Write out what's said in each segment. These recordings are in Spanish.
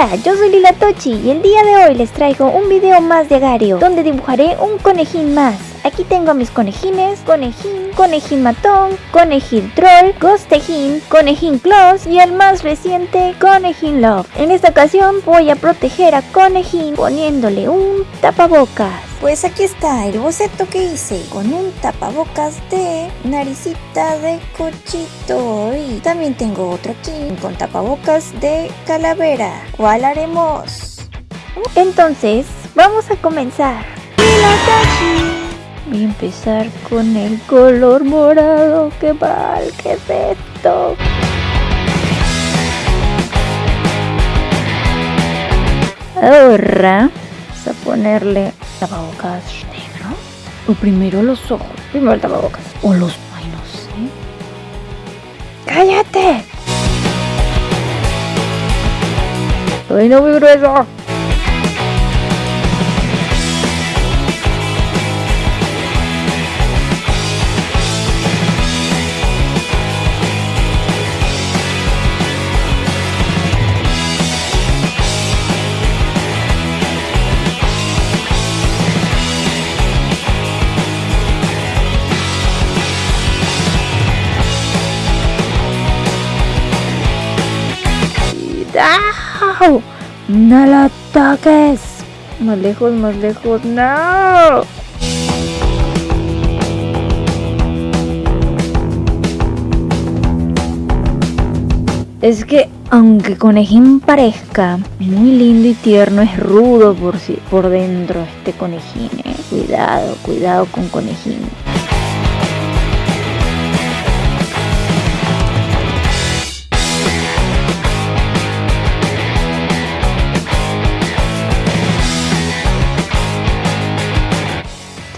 Hola, yo soy Lila Tochi y el día de hoy les traigo un video más de Agario donde dibujaré un conejín más. Aquí tengo a mis conejines, conejín, conejín matón, conejín troll, ghostejín, conejín close y el más reciente, conejín love. En esta ocasión voy a proteger a conejín poniéndole un tapabocas. Pues aquí está el boceto que hice con un tapabocas de naricita de cochito y también tengo otro aquí con tapabocas de calavera. ¿Cuál haremos? Entonces, vamos a comenzar. Voy a empezar con el color morado. ¡Qué mal! ¿Qué es esto? Ahora vamos a ponerle tapabocas negro. O primero los ojos. Primero el tapabocas. O los... Ay, no. ¡Cállate! ¡Ay, no muy grueso! ¡No la toques! Más lejos, más lejos. ¡No! Es que aunque conejín parezca muy lindo y tierno, es rudo por, si, por dentro este conejín. ¿eh? Cuidado, cuidado con conejín.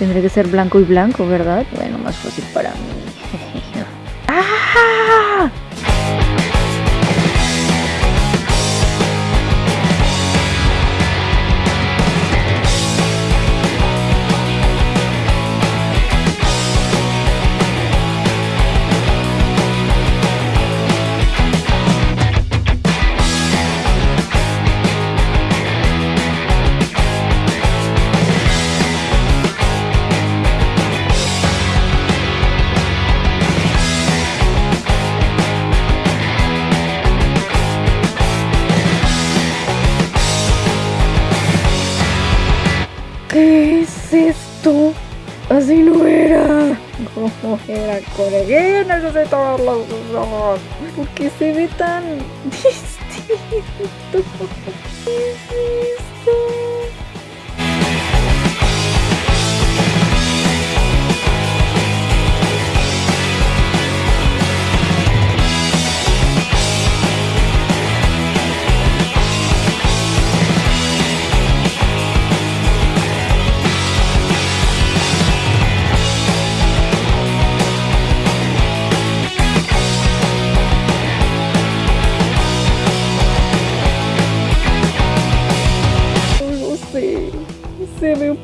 Tendré que ser blanco y blanco, ¿verdad? Bueno, más fácil para mí. ¡Ah! Esto? Así no era. ¿Cómo era conejillo? Necesito ver los ojos. ¿Por qué se ve tan distinto? ¿Qué es esto?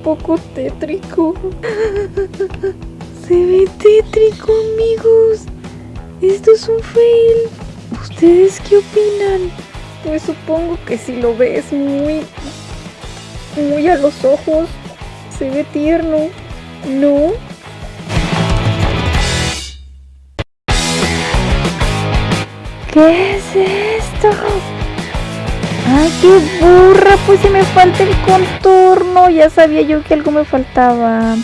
Poco tétrico. Se ve tétrico, amigos. Esto es un fail. ¿Ustedes qué opinan? Pues supongo que si lo ves muy, muy a los ojos, se ve tierno, ¿no? ¿Qué es esto? ¡Ay, qué burra! Pues si me falta el contorno. Ya sabía yo que algo me faltaba.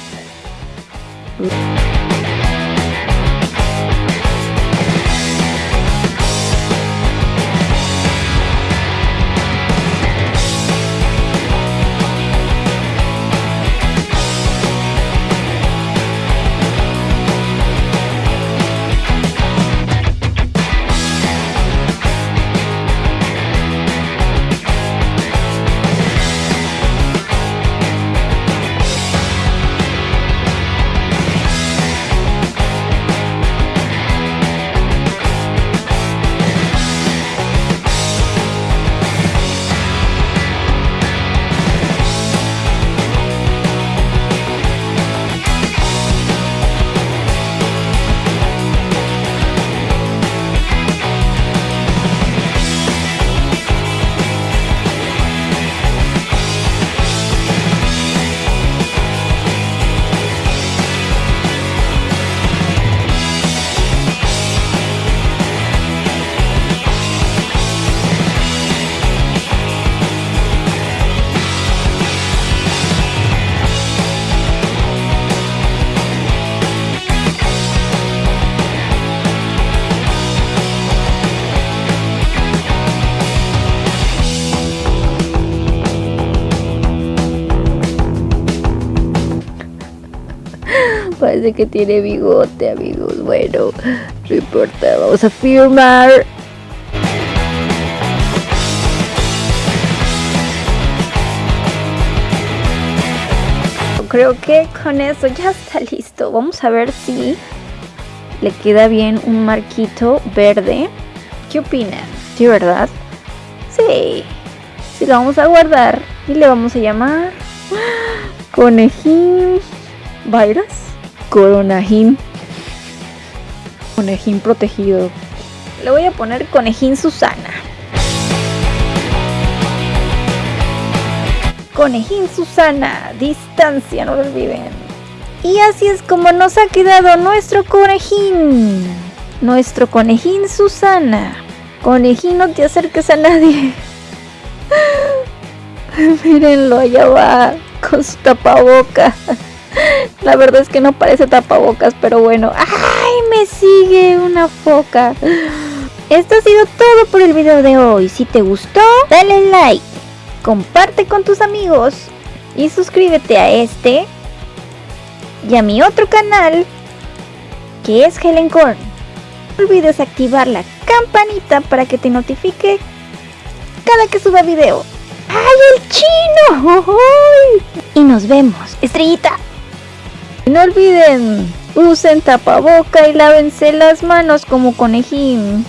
Parece que tiene bigote, amigos. Bueno, no importa, vamos a firmar. Creo que con eso ya está listo. Vamos a ver si le queda bien un marquito verde. ¿Qué opinan? ¿Sí, verdad? Sí. Sí, lo vamos a guardar y le vamos a llamar Conejín Virus. Coronajín. Conejín protegido. Le voy a poner Conejín Susana. Conejín Susana, distancia, no lo olviden. Y así es como nos ha quedado nuestro conejín. Nuestro conejín Susana. Conejín, no te acerques a nadie. Mírenlo, allá va con su tapaboca. La verdad es que no parece tapabocas, pero bueno. ¡Ay! Me sigue una foca. Esto ha sido todo por el video de hoy. Si te gustó, dale like, comparte con tus amigos y suscríbete a este y a mi otro canal que es Helen Korn. No olvides activar la campanita para que te notifique cada que suba video. ¡Ay, el chino! Y nos vemos, estrellita. No olviden, usen tapaboca y lávense las manos como conejín.